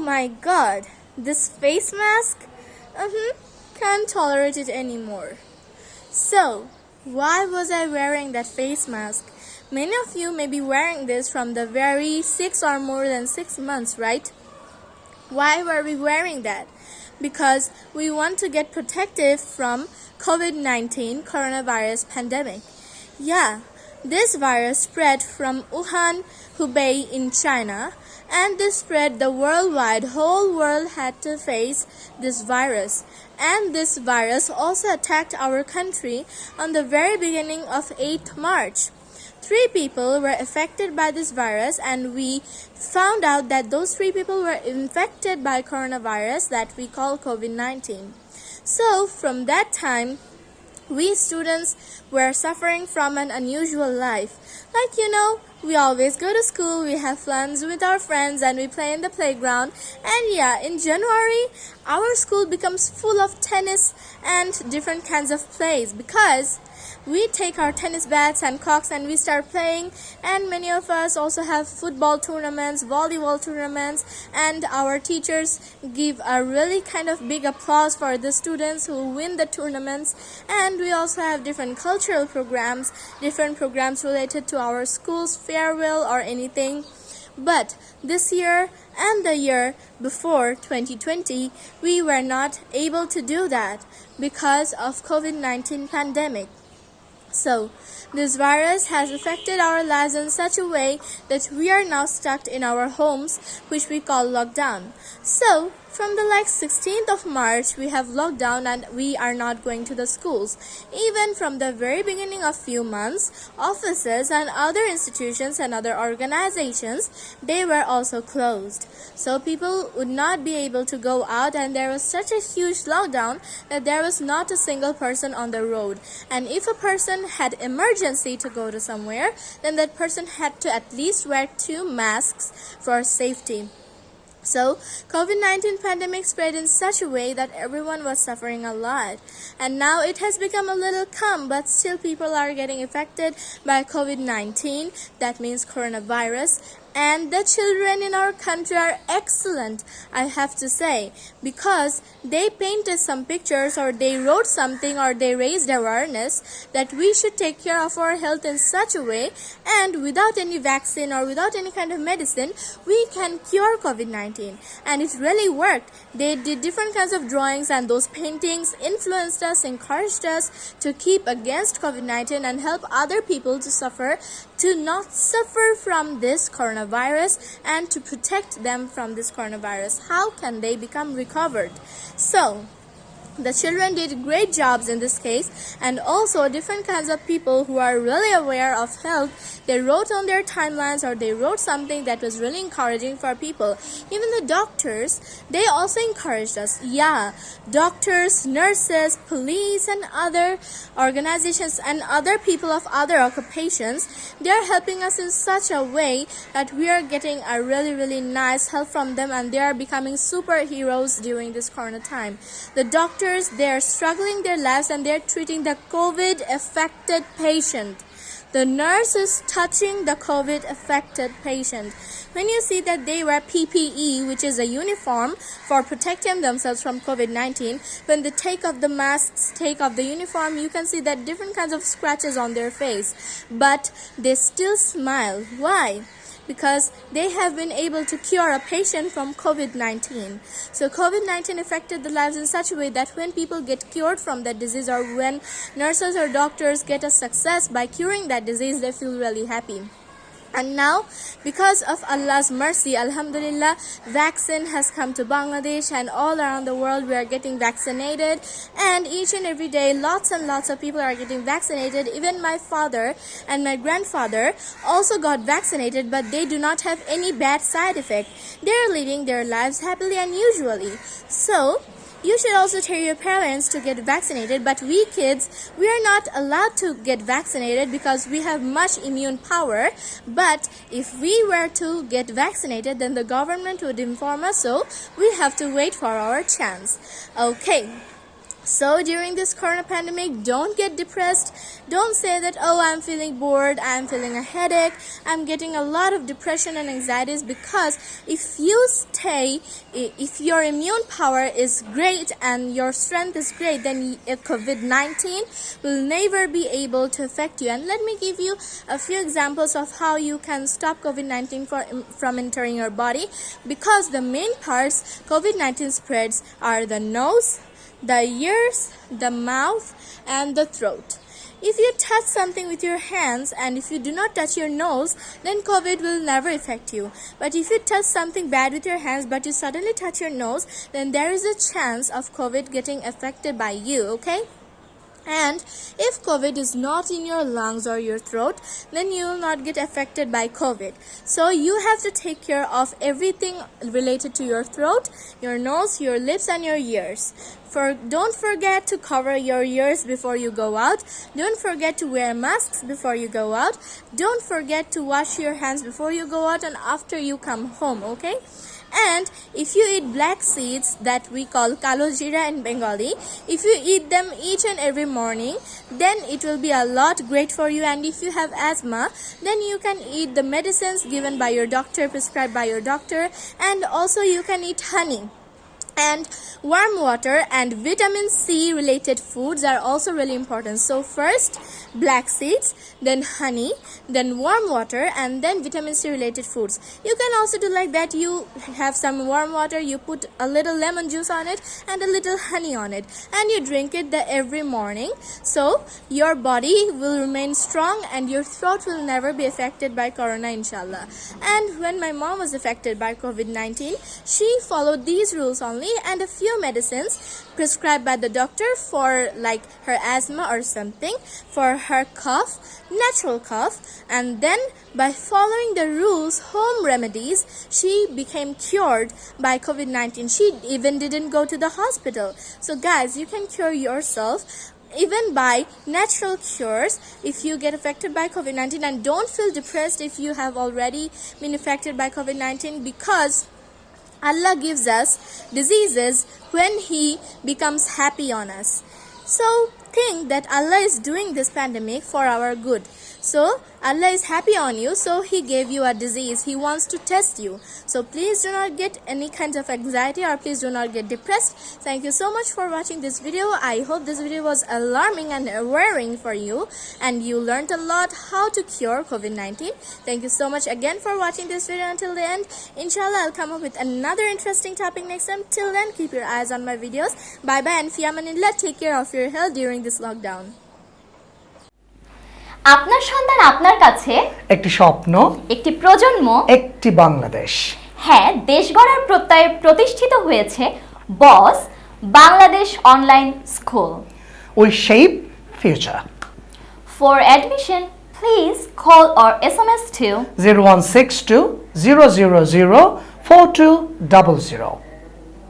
my god, this face mask? Uh-huh, can't tolerate it anymore. So, why was I wearing that face mask? Many of you may be wearing this from the very six or more than six months, right? Why were we wearing that? Because we want to get protective from COVID-19 coronavirus pandemic. Yeah, this virus spread from Wuhan, Hubei in China, and this spread the worldwide. Whole world had to face this virus. And this virus also attacked our country on the very beginning of 8th March. Three people were affected by this virus and we found out that those three people were infected by coronavirus that we call COVID-19. So from that time, we students were suffering from an unusual life. Like you know, we always go to school, we have fun with our friends and we play in the playground. And yeah, in January, our school becomes full of tennis and different kinds of plays because we take our tennis bats and cocks and we start playing. And many of us also have football tournaments volleyball tournaments. And our teachers give a really kind of big applause for the students who win the tournaments. And we also have different cultural programs different programs related to our school's farewell or anything. But this year and the year before 2020 we were not able to do that because of COVID-19 pandemic so, this virus has affected our lives in such a way that we are now stuck in our homes, which we call lockdown. So, from the like 16th of March, we have lockdown and we are not going to the schools. Even from the very beginning of few months, offices and other institutions and other organizations, they were also closed. So people would not be able to go out and there was such a huge lockdown that there was not a single person on the road. And if a person had emergency to go to somewhere, then that person had to at least wear two masks for safety. So, COVID-19 pandemic spread in such a way that everyone was suffering a lot. And now it has become a little calm, but still people are getting affected by COVID-19. That means coronavirus and the children in our country are excellent i have to say because they painted some pictures or they wrote something or they raised awareness that we should take care of our health in such a way and without any vaccine or without any kind of medicine we can cure covid-19 and it really worked. They did different kinds of drawings and those paintings influenced us encouraged us to keep against covid-19 and help other people to suffer to not suffer from this coronavirus and to protect them from this coronavirus. How can they become recovered? So, the children did great jobs in this case and also different kinds of people who are really aware of health they wrote on their timelines or they wrote something that was really encouraging for people. Even the doctors they also encouraged us. Yeah doctors nurses police and other organizations and other people of other occupations they are helping us in such a way that we are getting a really really nice help from them and they are becoming superheroes during this corona time. The doctor doctors, they are struggling their lives and they are treating the COVID affected patient. The nurse is touching the COVID affected patient. When you see that they wear PPE, which is a uniform for protecting themselves from COVID-19, when they take off the masks, take off the uniform, you can see that different kinds of scratches on their face. But they still smile. Why? Because they have been able to cure a patient from COVID-19. So COVID-19 affected the lives in such a way that when people get cured from that disease or when nurses or doctors get a success by curing that disease, they feel really happy. And now, because of Allah's mercy, Alhamdulillah, vaccine has come to Bangladesh and all around the world we are getting vaccinated. And each and every day, lots and lots of people are getting vaccinated. Even my father and my grandfather also got vaccinated, but they do not have any bad side effect. They are living their lives happily and usually. So, you should also tell your parents to get vaccinated, but we kids, we are not allowed to get vaccinated because we have much immune power. But if we were to get vaccinated, then the government would inform us, so we have to wait for our chance. Okay. So during this corona pandemic, don't get depressed. Don't say that, oh, I'm feeling bored, I'm feeling a headache, I'm getting a lot of depression and anxieties because if you stay, if your immune power is great and your strength is great, then uh, COVID 19 will never be able to affect you. And let me give you a few examples of how you can stop COVID 19 from entering your body because the main parts COVID 19 spreads are the nose, the ears, the mouth, and the throat. If you touch something with your hands and if you do not touch your nose, then COVID will never affect you. But if you touch something bad with your hands but you suddenly touch your nose, then there is a chance of COVID getting affected by you, okay? And if COVID is not in your lungs or your throat, then you will not get affected by COVID. So you have to take care of everything related to your throat, your nose, your lips, and your ears. For don't forget to cover your ears before you go out. Don't forget to wear masks before you go out. Don't forget to wash your hands before you go out and after you come home, okay? And if you eat black seeds that we call kalo jira in Bengali, if you eat them each and every morning, then it will be a lot great for you. And if you have asthma, then you can eat the medicines given by your doctor, prescribed by your doctor, and also you can eat honey and warm water and vitamin C related foods are also really important. So first black seeds, then honey, then warm water and then vitamin C related foods. You can also do like that. You have some warm water, you put a little lemon juice on it and a little honey on it and you drink it the every morning. So your body will remain strong and your throat will never be affected by corona inshallah. And when my mom was affected by COVID-19, she followed these rules only and a few medicines prescribed by the doctor for like her asthma or something for her cough natural cough and then by following the rules home remedies she became cured by covid-19 she even didn't go to the hospital. So guys you can cure yourself even by natural cures if you get affected by covid-19 and don't feel depressed if you have already been affected by covid-19 because Allah gives us diseases when He becomes happy on us. So think that Allah is doing this pandemic for our good. So Allah is happy on you, so He gave you a disease. He wants to test you. So please do not get any kind of anxiety or please do not get depressed. Thank you so much for watching this video. I hope this video was alarming and worrying for you and you learned a lot how to cure COVID-19. Thank you so much again for watching this video until the end. Inshallah, I'll come up with another interesting topic next time. Till then, keep your eyes on my videos. Bye bye and fiamanillah. Take care of your health during this lockdown. আপনার সন্তান আপনার কাছে? একটি স্বপ্ন একটি প্রজন্ম? একটি বাংলাদেশ। হ্যাঁ দেশ গড়ার প্রত্যয়ে প্রতিষ্ঠিত হয়েছে boss Bangladesh online school. We shape future for admission please call or S M S two zero one six two zero zero zero four two double zero